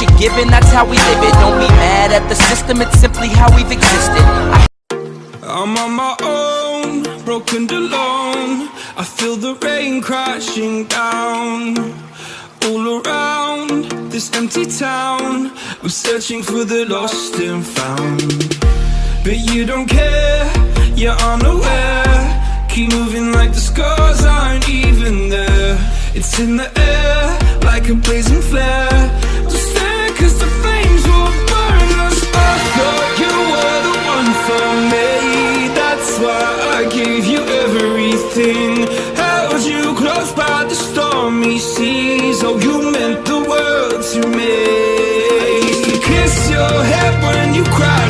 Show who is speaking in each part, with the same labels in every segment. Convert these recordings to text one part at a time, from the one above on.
Speaker 1: you're given, that's how we live it. Don't be mad at the system, it's simply how we've existed.
Speaker 2: I'm on my own, broken alone. I feel the rain crashing down. All around this empty town I'm searching for the lost and found. But you don't care, you're unaware. Keep moving like the scars aren't even there. It's in the air, like a blazing as though you meant the world to me I used to kiss your head when you cried.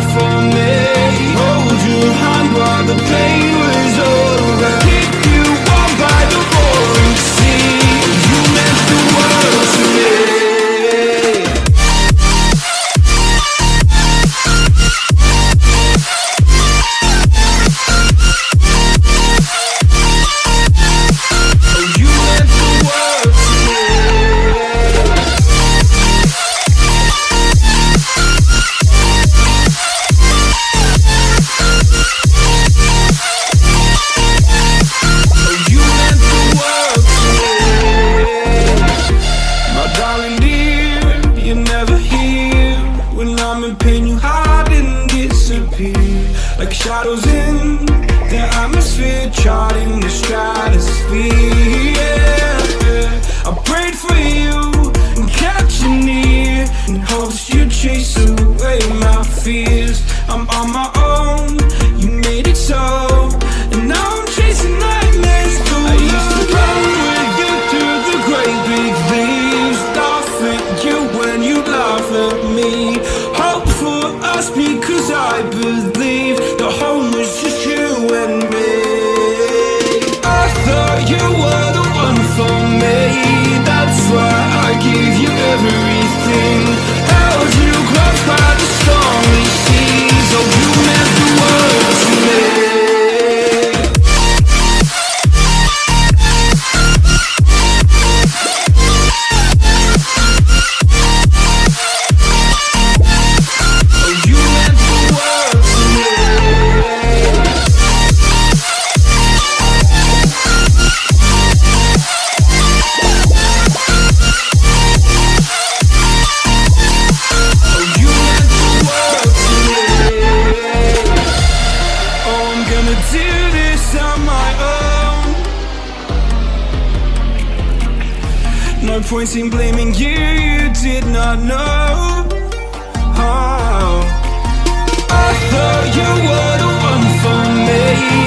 Speaker 2: Shadows in the atmosphere, charting the stratosphere. points in blaming you, you did not know oh. I thought you were the one for
Speaker 3: me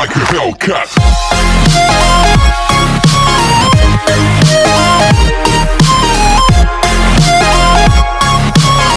Speaker 3: like a Hellcat.